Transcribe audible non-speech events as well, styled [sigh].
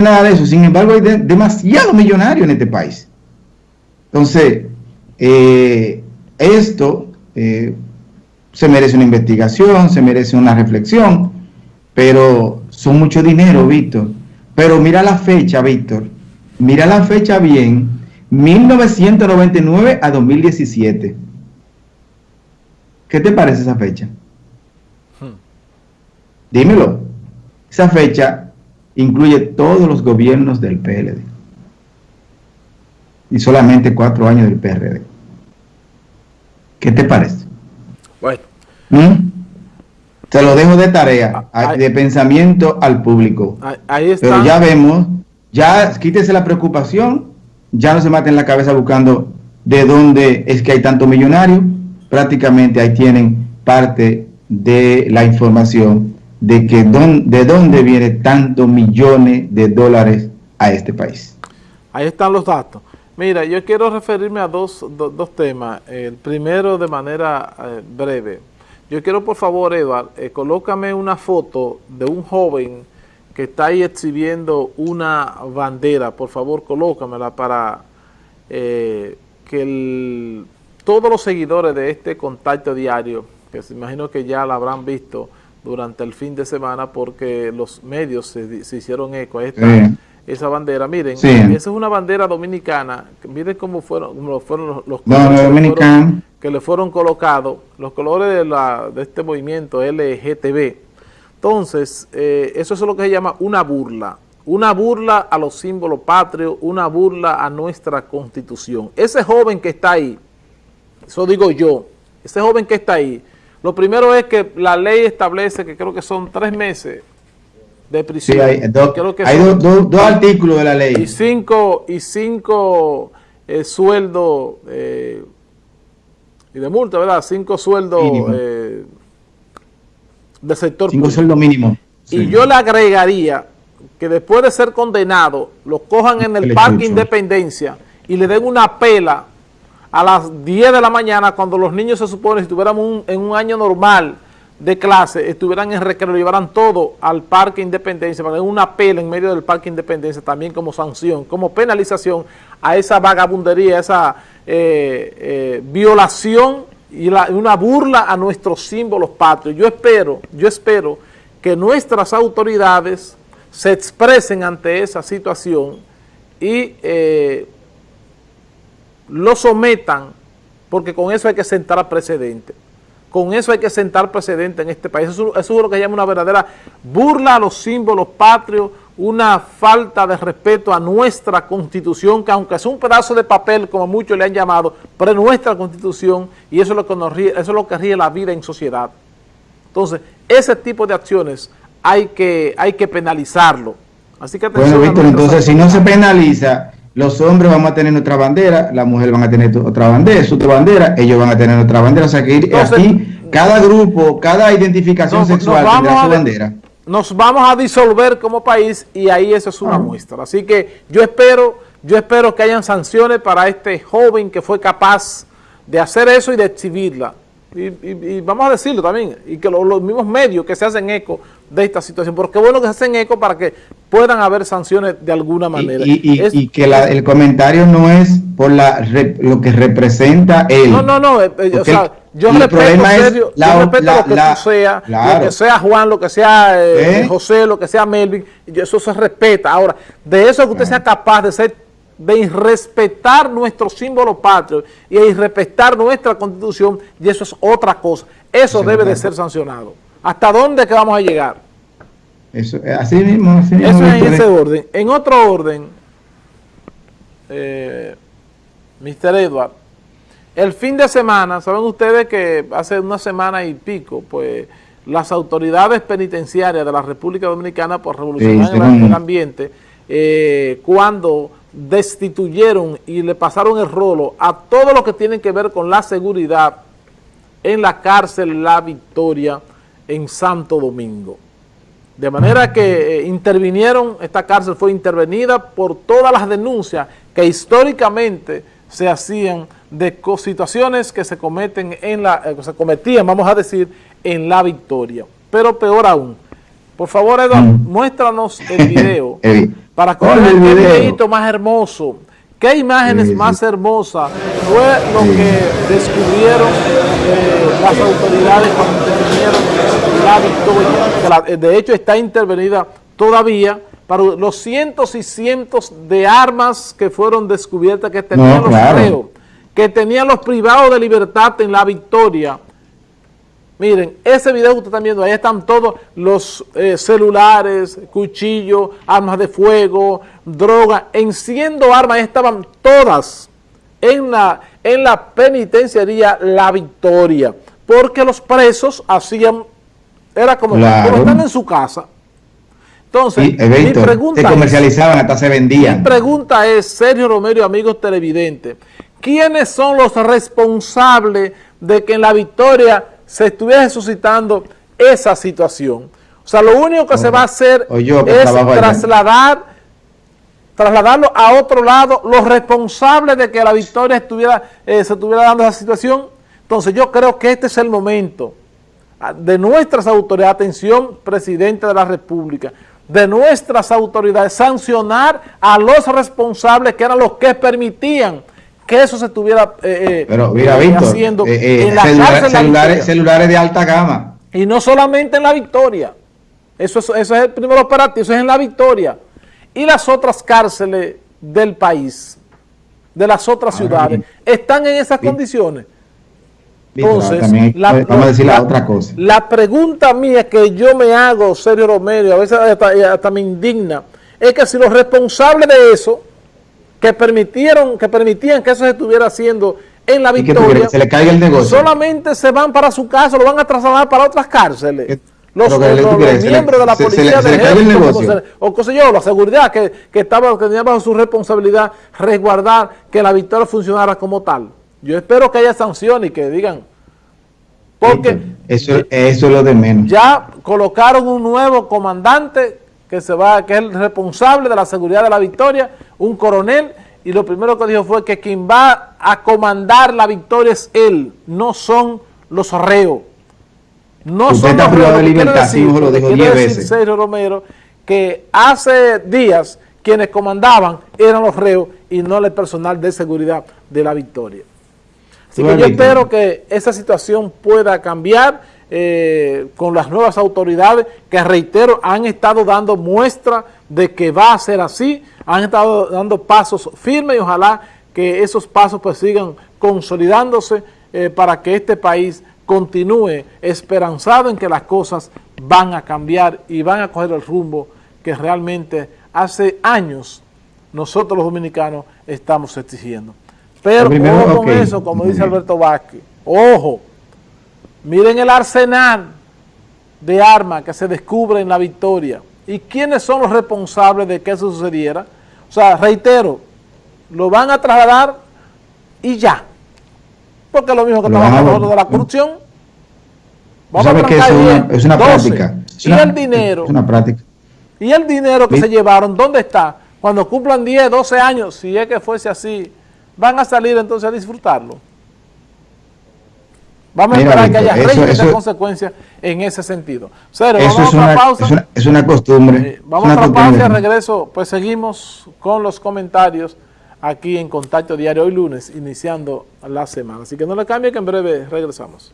nada de eso. Sin embargo, hay demasiados millonarios en este país. Entonces, eh, esto eh, se merece una investigación, se merece una reflexión, pero son mucho dinero, Víctor. Pero mira la fecha, Víctor. Mira la fecha bien. 1999 a 2017. ¿Qué te parece esa fecha? Hmm. Dímelo. Esa fecha incluye todos los gobiernos del PLD. Y solamente cuatro años del PRD. ¿Qué te parece? Bueno. ¿Mm? Te lo dejo de tarea, ah, de pensamiento al público. Ahí está. Pero ya vemos, ya quítese la preocupación, ya no se mate en la cabeza buscando de dónde es que hay tanto millonario. Prácticamente ahí tienen parte de la información de que de dónde viene tantos millones de dólares a este país. Ahí están los datos. Mira, yo quiero referirme a dos, temas. El primero de manera eh, breve. Yo quiero, por favor, Edward, eh, colócame una foto de un joven que está ahí exhibiendo una bandera. Por favor, colócamela para eh, que todos los seguidores de este contacto diario, que se imagino que ya la habrán visto durante el fin de semana porque los medios se, hicieron eco a esta esa bandera. Miren, esa es una bandera dominicana. Miren cómo fueron, fueron los, colores que, le fueron colocados, los colores de, la, de este movimiento LGTB. Entonces, eh, eso es lo que se llama una burla. Una burla a los símbolos patrios, una burla a nuestra constitución. Ese joven que está ahí, eso digo yo, ese joven que está ahí, lo primero es que la ley establece que creo que son tres meses de prisión. Sí, hay, dos artículos de la ley. Y cinco, y cinco eh, sueldos eh, y de multa, ¿verdad? Cinco sueldos eh, del sector Cinco sueldos mínimos. Y yo le agregaría que después de ser condenado, lo cojan en el Parque Independencia y le den una pela a las 10 de la mañana cuando los niños se supone si estuviéramos en un año normal de clase estuvieran en recreo, llevaran todo al Parque Independencia, para una pela en medio del Parque Independencia también como sanción, como penalización a esa vagabundería, esa eh, eh, violación y una burla a nuestros símbolos patrios. Yo espero, yo espero que nuestras autoridades se expresen ante esa situación y eh, lo sometan, porque con eso hay que sentar precedente. Con eso hay que sentar precedente en este país. Eso, es lo que llama una verdadera burla a los símbolos patrios, una falta de respeto a nuestra Constitución, que aunque es un pedazo de papel, como muchos le han llamado, pero es nuestra Constitución y eso es lo que, nos ríe, eso es lo que ríe la vida en sociedad. Entonces, ese tipo de acciones hay que, hay que penalizarlo. Así que bueno, Víctor, entonces si no se penaliza los hombres vamos a tener otra bandera, las mujeres van a tener otra bandera, su otra bandera, ellos van a tener otra bandera. O sea que aquí cada grupo, cada identificación sexual tendrá su bandera. Nos vamos a disolver como país y ahí eso es una ah. muestra. Así que yo espero, yo espero que hayan sanciones para este joven que fue capaz de hacer eso y de exhibirla. Y, vamos a decirlo también, y que los mismos medios que se hacen eco de esta situación, porque bueno que se hacen eco para que puedan haber sanciones de alguna manera. Y, que el comentario no es por la lo que representa él. No, no, no, eh, eh, o sea, yo respeto, serio, yo respeto lo que tú sea, lo que sea Juan, lo que sea eh, José, lo que sea Melvin, eso se respeta. Ahora, de eso que usted sea capaz de ser de irrespetar nuestro símbolo patrio y irrespetar nuestra constitución, y eso es otra cosa. Eso debe de ser sancionado. ¿Hasta dónde que vamos a llegar? Eso, así mismo. Así eso es en ese orden. En otro orden, eh, Mr. Edward, el fin de semana, saben ustedes que hace una semana y pico, pues las autoridades penitenciarias de la República Dominicana por revolucionar el ambiente, eh, cuando destituyeron y le pasaron el rolo a todo lo que tiene que ver con la seguridad en la cárcel La Victoria en Santo Domingo. De manera que eh, intervinieron, esta cárcel fue intervenida por todas las denuncias que históricamente se hacían de situaciones que se cometen en la, eh, se cometían, vamos a decir, en La Victoria. Pero peor aún, Por favor, Eduardo, mm. muéstranos el [laughs] video para que vean el videito más hermoso. ¿Qué imágenes más hermosas fue lo que descubrieron eh, las autoridades cuando intervinieron la victoria? de hecho, está intervenida todavía para los cientos y cientos de armas que fueron descubiertas que tenían los reos, que tenían los privados de libertad en la victoria. Miren, ese video que ustedes están viendo, ahí están todos los eh, celulares, cuchillos, armas de fuego, droga, enciendo armas, ahí estaban todas. En la, en la penitenciaría La Victoria, porque los presos hacían, era como, como están en su casa, entonces, mi pregunta se comercializaban, hasta se vendían. Mi pregunta es, Sergio Romero amigos televidentes, ¿quiénes son los responsables de que en la victoria se estuviera suscitando esa situación? O sea, lo único que se va a hacer es trasladar, trasladarlo a otro lado, los responsables de que la victoria estuviera, eh, se estuviera dando esa situación. Entonces yo creo que este es el momento ah, de nuestras autoridades, atención, presidente de la República, de nuestras autoridades sancionar a los responsables que eran los que permitían que eso se estuviera eh, eh, eh, haciendo en la celulares, celulares de alta gama. Y no solamente en la Victoria. Eso es, eso es el primer operativo, eso es en la Victoria. Y las otras cárceles del país, de las otras ciudades, están en esas condiciones. Entonces, la, vamos a decir la, otra cosa. La pregunta mía que yo me hago, Sergio Romero, a veces hasta, me indigna, es que si los responsables de eso, que permitieron, que permitían que eso se estuviera haciendo en la victoria, se le caiga el negocio. solamente se van para su casa, lo van a trasladar para otras cárceles. Los, miembros de la policía de ejército, o qué sé yo, la seguridad que, que estaba que tenía bajo su responsabilidad resguardar que la victoria funcionara como tal. Yo espero que haya sanciones y que digan, porque eso, eso es lo de menos. Ya colocaron un nuevo comandante que se va, que es el responsable de la seguridad de la victoria, un coronel, y lo primero que dijo fue que quien va a comandar la victoria es él, no son los reos. No son los reos. De libertad, decir, lo dijo diez veces. Sergio Romero, que hace días quienes comandaban eran los reos y no el personal de seguridad de la victoria. Así que yo espero que esa situación pueda cambiar eh, con las nuevas autoridades que, reitero, han estado dando muestra de que va a ser así, han estado dando pasos firmes y ojalá que esos pasos pues sigan consolidándose eh, para que este país continúe esperanzado en que las cosas van a cambiar y van a coger el rumbo que realmente hace años nosotros los dominicanos estamos exigiendo. Pero ojo con eso, como dice Alberto Vázquez, ojo, miren el arsenal de armas que se descubre en la victoria. ¿Y quiénes son los responsables de que eso sucediera? O sea, reitero, lo van a trasladar y ya. Porque es lo mismo que estamos hablando de la corrupción. Vamos a que es una, es una práctica. y el dinero. Es una práctica. Y el dinero que se llevaron, ¿dónde está? Cuando cumplan 10, 12 años, si es que fuese así, van a salir entonces a disfrutarlo. Vamos a esperar que haya eso, consecuencias en ese sentido. Cero, vamos es, a una, pausa. Es, una, costumbre. Eh, vamos a otra pausa y al regreso, pues seguimos con los comentarios aquí en Contacto Diario hoy lunes, iniciando la semana. Así que no le cambie que en breve regresamos.